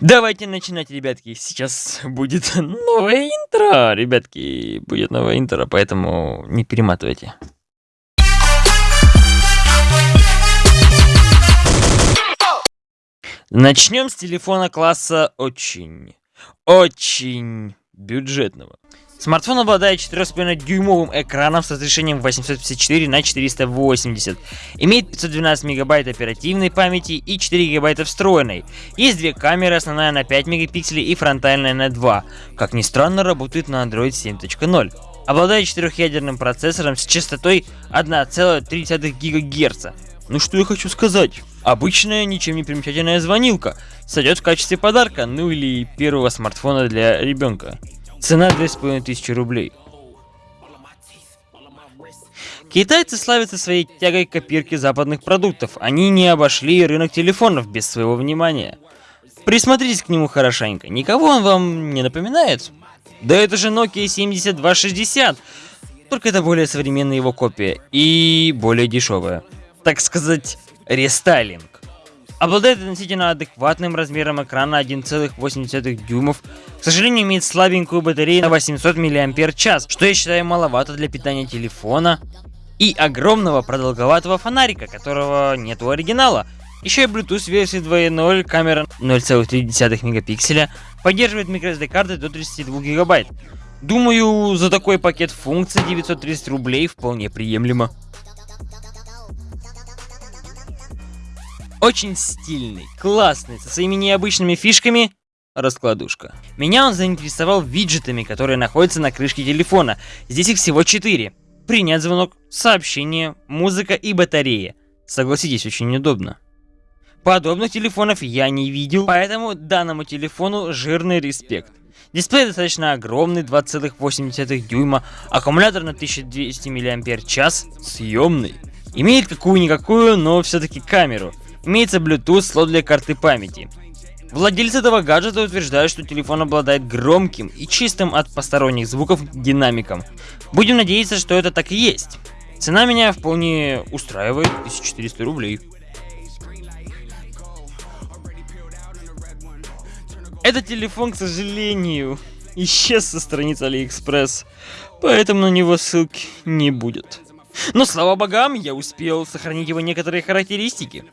Давайте начинать, ребятки. Сейчас будет новое интро. Ребятки, будет новое интро, поэтому не перематывайте. Начнем с телефона класса очень, очень бюджетного. Смартфон обладает 4,5-дюймовым экраном с разрешением 854 на 480. Имеет 512 мегабайт оперативной памяти и 4 гигабайта встроенной. Есть две камеры, основная на 5 мегапикселей и фронтальная на 2. Как ни странно, работает на Android 7.0. Обладает четырехъядерным процессором с частотой 1,3 ГГц. Ну что я хочу сказать? Обычная, ничем не примечательная звонилка. Сойдет в качестве подарка, ну или первого смартфона для ребенка. Цена 2500 рублей. Китайцы славятся своей тягой к копирке западных продуктов. Они не обошли рынок телефонов без своего внимания. Присмотритесь к нему хорошенько. Никого он вам не напоминает? Да это же Nokia 7260. Только это более современная его копия. И более дешевая. Так сказать, рестайлинг. Обладает относительно адекватным размером экрана 1,8 дюймов. К сожалению, имеет слабенькую батарею на 800 мАч, что я считаю маловато для питания телефона. И огромного продолговатого фонарика, которого нет у оригинала. Еще и Bluetooth версии 2.0, камера 0,3 мегапикселя, поддерживает microSD карты до 32 гигабайт. Думаю, за такой пакет функций 930 рублей вполне приемлемо. Очень стильный, классный, со своими необычными фишками. Раскладушка. Меня он заинтересовал виджетами, которые находятся на крышке телефона. Здесь их всего 4. Принять звонок, сообщение, музыка и батарея. Согласитесь, очень удобно. Подобных телефонов я не видел, поэтому данному телефону жирный респект. Дисплей достаточно огромный, 2,8 дюйма, аккумулятор на 1200 мАч, съемный. Имеет какую-никакую, но все-таки камеру. Имеется Bluetooth слот для карты памяти. Владельцы этого гаджета утверждают, что телефон обладает громким и чистым от посторонних звуков динамиком. Будем надеяться, что это так и есть. Цена меня вполне устраивает, 1400 рублей. Этот телефон, к сожалению, исчез со страницы Алиэкспресс, поэтому на него ссылки не будет. Но слава богам, я успел сохранить его некоторые характеристики.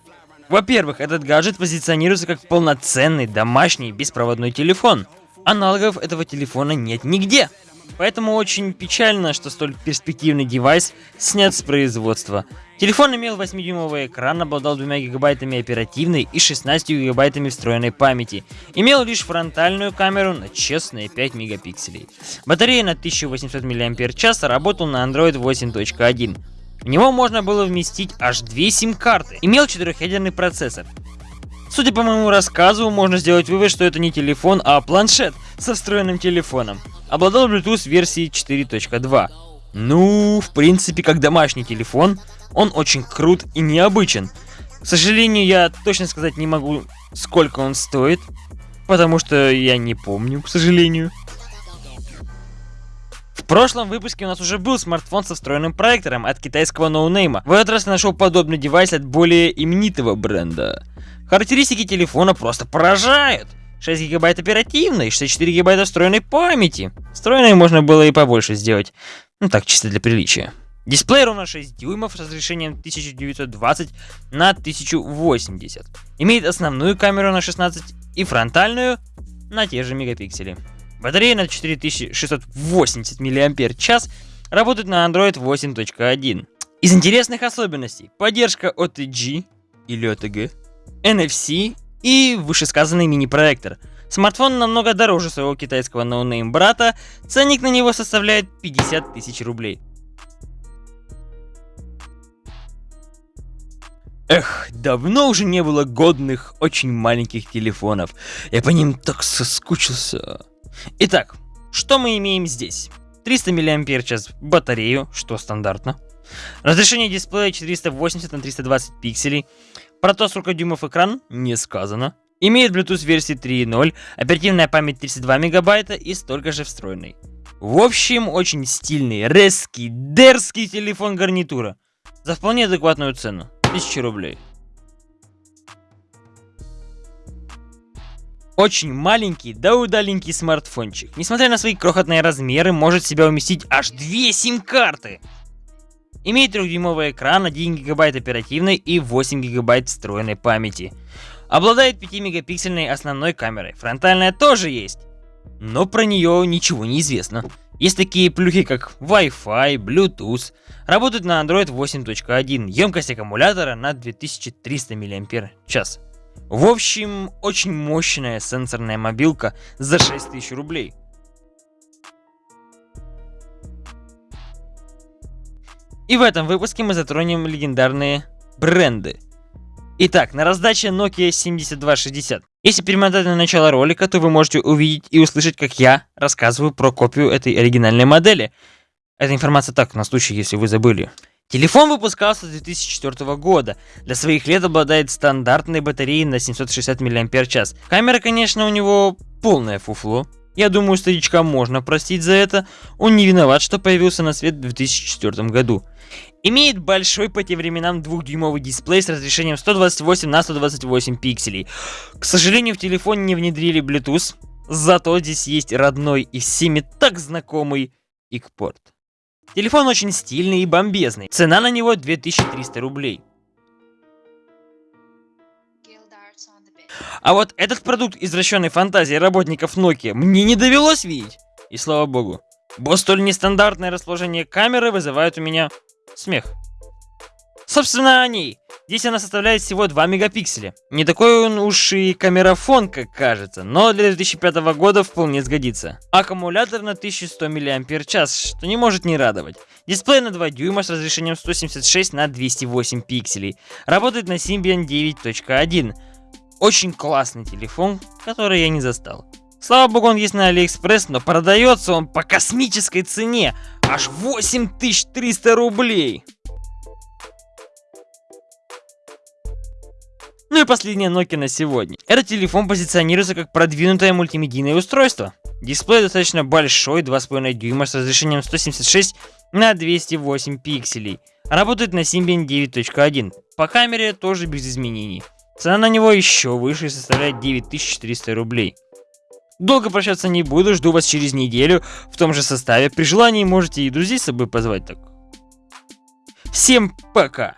Во-первых, этот гаджет позиционируется как полноценный домашний беспроводной телефон. Аналогов этого телефона нет нигде. Поэтому очень печально, что столь перспективный девайс снят с производства. Телефон имел 8-дюймовый экран, обладал 2 гигабайтами оперативной и 16 гигабайтами встроенной памяти. Имел лишь фронтальную камеру на честные 5 мегапикселей. Батарея на 1800 мАч, работал на Android 8.1. В него можно было вместить аж две сим-карты. Имел четырехъядерный процессор. Судя по моему рассказу, можно сделать вывод, что это не телефон, а планшет со встроенным телефоном. Обладал Bluetooth версии 4.2. Ну, в принципе, как домашний телефон, он очень крут и необычен. К сожалению, я точно сказать не могу, сколько он стоит, потому что я не помню, к сожалению. В прошлом выпуске у нас уже был смартфон со встроенным проектором от китайского ноунейма. В этот раз я нашел подобный девайс от более именитого бренда. Характеристики телефона просто поражают. 6 гигабайт оперативной, 64 гигабайта встроенной памяти. Встроенной можно было и побольше сделать. Ну так, чисто для приличия. Дисплей ровно 6 дюймов с разрешением 1920 на 1080. Имеет основную камеру на 16 и фронтальную на те же мегапиксели. Батарея на 4680 мАч работает на Android 8.1. Из интересных особенностей поддержка OTG или OTG, NFC и вышесказанный мини-проектор. Смартфон намного дороже своего китайского no-name брата, ценник на него составляет 50 тысяч рублей. Эх, давно уже не было годных, очень маленьких телефонов. Я по ним так соскучился. Итак, что мы имеем здесь? 300 мАч батарею, что стандартно. Разрешение дисплея 480 на 320 пикселей. Про то, сколько дюймов экран, не сказано. Имеет Bluetooth версии 3.0, оперативная память 32 мегабайта и столько же встроенной. В общем, очень стильный, резкий, дерзкий телефон гарнитура. За вполне адекватную цену. 1000 рублей. Очень маленький, да удаленький смартфончик. Несмотря на свои крохотные размеры, может себя уместить аж две сим-карты. Имеет 3-дюймовый экран, 1 гигабайт оперативной и 8 гигабайт встроенной памяти. Обладает 5-мегапиксельной основной камерой, фронтальная тоже есть. Но про нее ничего не известно. Есть такие плюхи, как Wi-Fi, Bluetooth. Работают на Android 8.1. Емкость аккумулятора на 2300 мАч. В общем, очень мощная сенсорная мобилка за 6000 рублей. И в этом выпуске мы затронем легендарные бренды. Итак, на раздаче Nokia 7260. Если перемотать на начало ролика, то вы можете увидеть и услышать, как я рассказываю про копию этой оригинальной модели. Эта информация так, на случай, если вы забыли. Телефон выпускался с 2004 года. Для своих лет обладает стандартной батареей на 760 мАч. Камера, конечно, у него полное фуфло. Я думаю, старичка можно простить за это. Он не виноват, что появился на свет в 2004 году. Имеет большой по тем временам двухдюймовый дисплей с разрешением 128 на 128 пикселей. К сожалению, в телефоне не внедрили Bluetooth, зато здесь есть родной и всеми так знакомый икпорт. Телефон очень стильный и бомбезный. Цена на него 2300 рублей. А вот этот продукт извращенной фантазии работников Nokia мне не довелось видеть. И слава богу. Бо столь нестандартное расположение камеры вызывает у меня смех. Собственно, о ней. Здесь она составляет всего 2 мегапикселя. Не такой он уж и камерафон, как кажется, но для 2005 года вполне сгодится. Аккумулятор на 1100 мАч, что не может не радовать. Дисплей на 2 дюйма с разрешением 176 на 208 пикселей. Работает на Symbian 9.1. Очень классный телефон, который я не застал. Слава богу, он есть на Алиэкспресс, но продается он по космической цене. Аж 8300 рублей. Ну и последняя Nokia на сегодня. Этот телефон позиционируется как продвинутое мультимедийное устройство. Дисплей достаточно большой, 2,5 дюйма с разрешением 176 на 208 пикселей. Работает на Symbian 9.1. По камере тоже без изменений. Цена на него еще выше и составляет 9400 рублей. Долго прощаться не буду, жду вас через неделю в том же составе. При желании можете и друзей с собой позвать так. Всем пока!